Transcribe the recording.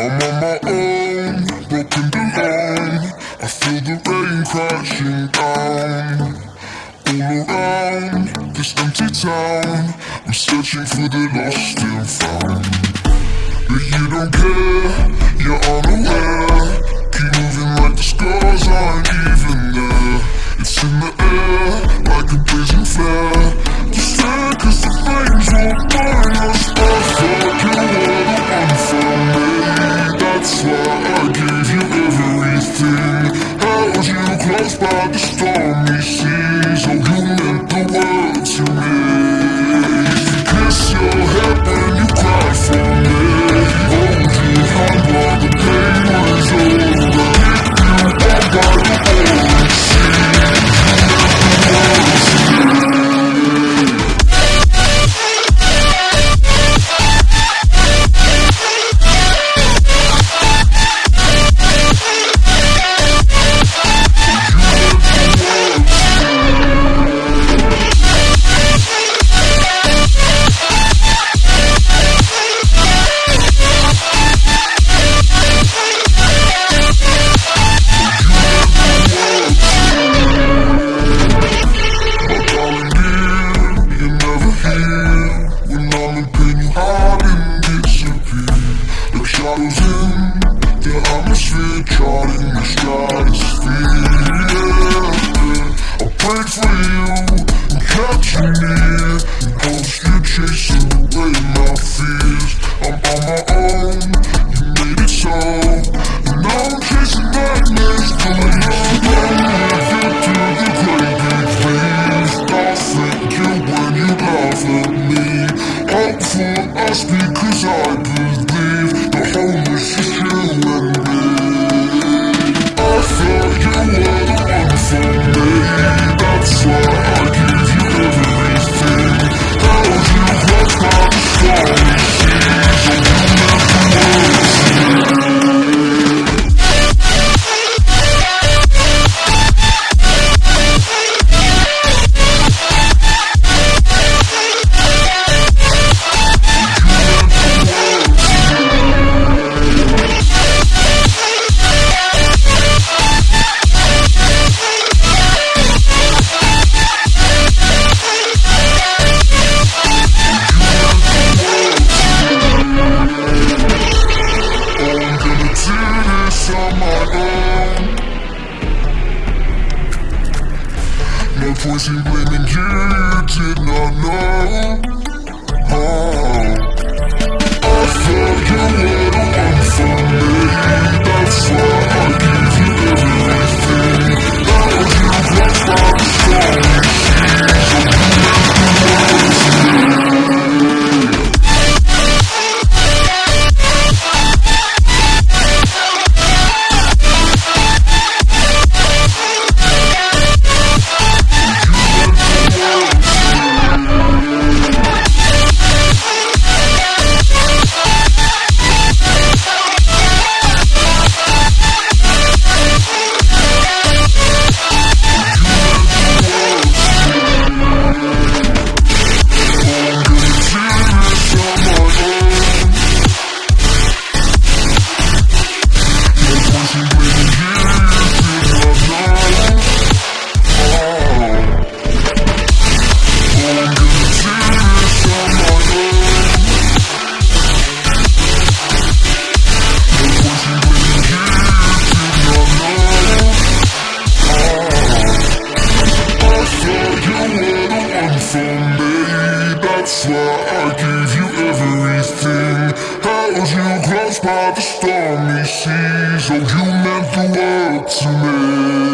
I'm on my own, broken alone. I feel the rain crashing down. All around this empty town, I'm searching for the lost and found. But you don't care, you're close atmosphere Charting the stratosphere yeah. I prayed for you and kept you near. In hopes you'd chase away my fears. I'm on my own, you made it so. And now I'm chasing nightmares you to the I you when you me. For us because I believe No point in blaming you, you did not know I gave you everything. Held you close by the stormy seas? Oh, you meant the world to me